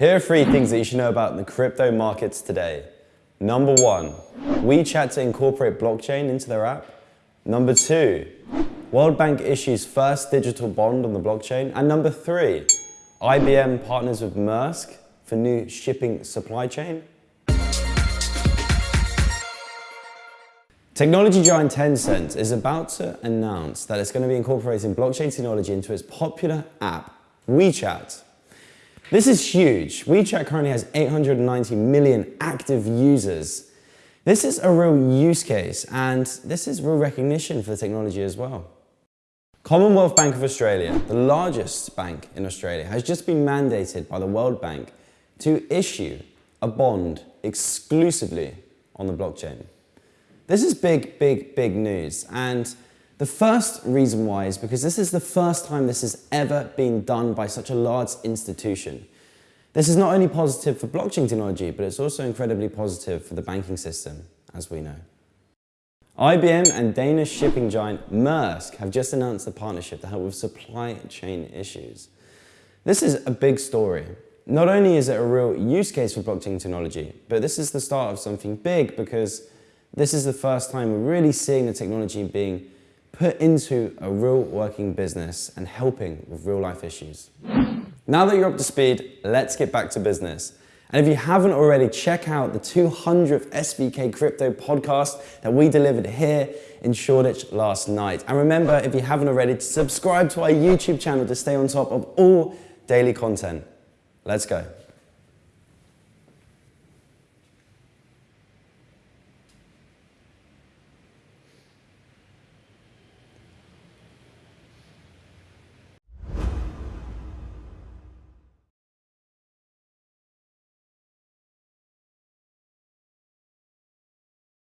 Here are three things that you should know about in the crypto markets today. Number one, WeChat to incorporate blockchain into their app. Number two, World Bank issues first digital bond on the blockchain. And number three, IBM partners with Maersk for new shipping supply chain. Technology giant Tencent is about to announce that it's going to be incorporating blockchain technology into its popular app, WeChat. This is huge. WeChat currently has 890 million active users. This is a real use case and this is real recognition for the technology as well. Commonwealth Bank of Australia, the largest bank in Australia, has just been mandated by the World Bank to issue a bond exclusively on the blockchain. This is big, big, big news. And the first reason why is because this is the first time this has ever been done by such a large institution. This is not only positive for blockchain technology, but it's also incredibly positive for the banking system, as we know. IBM and Danish shipping giant Maersk have just announced a partnership to help with supply chain issues. This is a big story. Not only is it a real use case for blockchain technology, but this is the start of something big because this is the first time we're really seeing the technology being put into a real working business and helping with real life issues. Now that you're up to speed, let's get back to business. And if you haven't already, check out the 200th SVK Crypto podcast that we delivered here in Shoreditch last night. And remember, if you haven't already, to subscribe to our YouTube channel to stay on top of all daily content. Let's go.